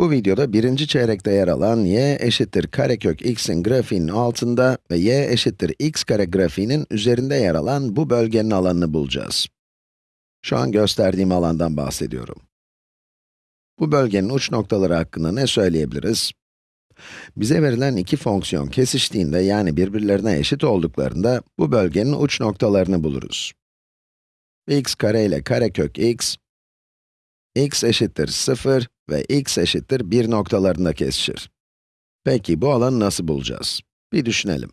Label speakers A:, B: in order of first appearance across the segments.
A: Bu videoda birinci çeyrekte yer alan y eşittir karekök x'in grafiğinin altında ve y eşittir x kare grafiğinin üzerinde yer alan bu bölgenin alanını bulacağız. Şu an gösterdiğim alandan bahsediyorum. Bu bölgenin uç noktaları hakkında ne söyleyebiliriz? Bize verilen iki fonksiyon kesiştiğinde yani birbirlerine eşit olduklarında bu bölgenin uç noktalarını buluruz. x kare ile karekök x, x eşittir 0 ve x eşittir 1 noktalarında kesişir. Peki bu alanı nasıl bulacağız? Bir düşünelim.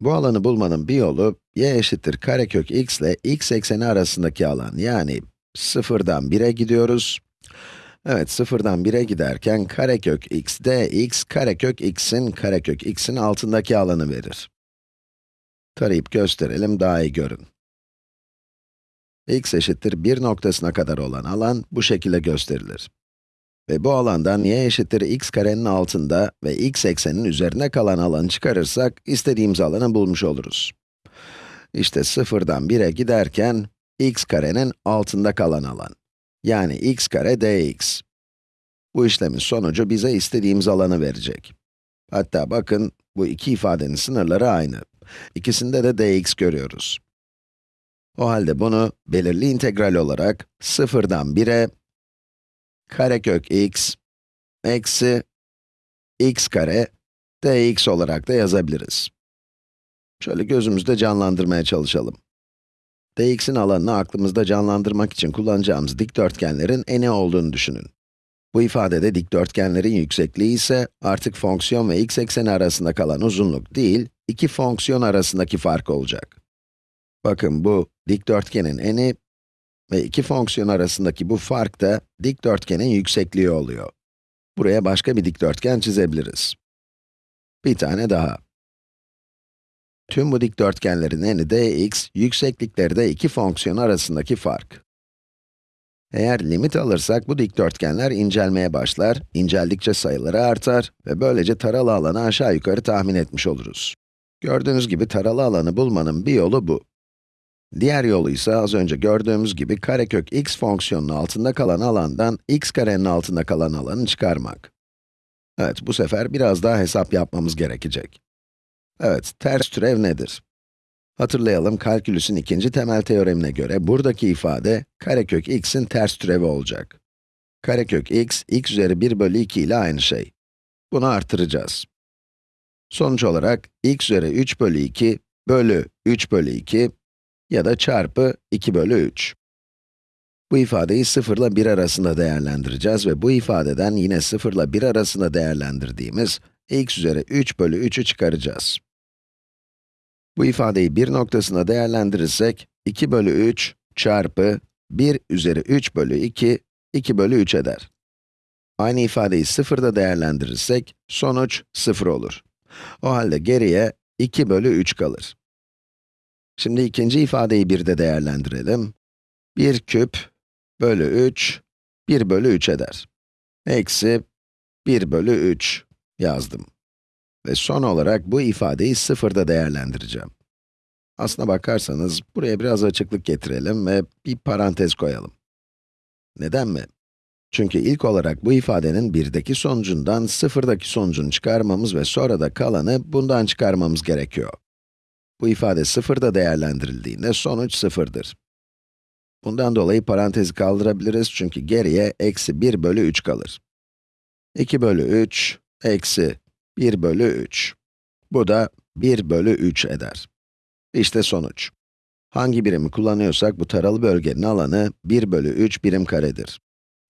A: Bu alanı bulmanın bir yolu, y eşittir karekök x ile x ekseni arasındaki alan, yani 0'dan 1'e gidiyoruz. Evet, 0'dan 1'e giderken karekök x dx, karekök x'in karekök x'in altındaki alanı verir. Tarayıp gösterelim, daha iyi görün. x eşittir 1 noktasına kadar olan alan bu şekilde gösterilir. Ve bu alandan y eşittir x karenin altında ve x ekseninin üzerine kalan alanı çıkarırsak, istediğimiz alanı bulmuş oluruz. İşte 0'dan 1'e giderken, x karenin altında kalan alan. Yani x kare dx. Bu işlemin sonucu bize istediğimiz alanı verecek. Hatta bakın, bu iki ifadenin sınırları aynı. İkisinde de dx görüyoruz. O halde bunu belirli integral olarak 0'dan 1'e karekök x eksi x kare dx olarak da yazabiliriz. Şöyle gözümüzde canlandırmaya çalışalım. dx'in alanını aklımızda canlandırmak için kullanacağımız dikdörtgenlerin eni olduğunu düşünün. Bu ifadede dikdörtgenlerin yüksekliği ise artık fonksiyon ve x ekseni arasında kalan uzunluk değil, iki fonksiyon arasındaki fark olacak. Bakın bu dikdörtgenin eni ve iki fonksiyon arasındaki bu fark da dikdörtgenin yüksekliği oluyor. Buraya başka bir dikdörtgen çizebiliriz. Bir tane daha. Tüm bu dikdörtgenlerin eni dx, yükseklikleri de iki fonksiyon arasındaki fark. Eğer limit alırsak bu dikdörtgenler incelmeye başlar, inceldikçe sayıları artar ve böylece taralı alanı aşağı yukarı tahmin etmiş oluruz. Gördüğünüz gibi taralı alanı bulmanın bir yolu bu. Diğer yolu ise az önce gördüğümüz gibi karekök x fonksiyonunun altında kalan alandan x karenin altında kalan alanı çıkarmak. Evet, bu sefer biraz daha hesap yapmamız gerekecek. Evet, ters türev nedir? Hatırlayalım, kalkülüsün ikinci temel teoremine göre buradaki ifade karekök x'in ters türevi olacak. Karekök x, x üzeri 1 bölü 2 ile aynı şey. Bunu artıracağız. Sonuç olarak x üzeri 3 bölü 2 bölü 3 bölü 2 ya da çarpı 2 bölü 3. Bu ifadeyi 0 ile 1 arasında değerlendireceğiz ve bu ifadeden yine 0 ile 1 arasında değerlendirdiğimiz x üzeri 3 bölü 3'ü çıkaracağız. Bu ifadeyi 1 noktasına değerlendirirsek, 2 bölü 3 çarpı 1 üzeri 3 bölü 2, 2 bölü 3 eder. Aynı ifadeyi 0'da değerlendirirsek, sonuç 0 olur. O halde geriye 2 bölü 3 kalır. Şimdi ikinci ifadeyi bir de değerlendirelim. 1 küp bölü 3, 1 bölü 3 eder. Eksi 1 bölü 3 yazdım. Ve son olarak bu ifadeyi sıfırda değerlendireceğim. Aslına bakarsanız, buraya biraz açıklık getirelim ve bir parantez koyalım. Neden mi? Çünkü ilk olarak bu ifadenin 1'deki sonucundan sıfırdaki sonucunu çıkarmamız ve sonra da kalanı bundan çıkarmamız gerekiyor. Bu ifade sıfırda değerlendirildiğinde sonuç sıfırdır. Bundan dolayı parantezi kaldırabiliriz çünkü geriye eksi 1 bölü 3 kalır. 2 bölü 3, eksi 1 bölü 3. Bu da 1 bölü 3 eder. İşte sonuç. Hangi birimi kullanıyorsak bu taralı bölgenin alanı 1 bölü 3 birim karedir.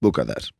A: Bu kadar.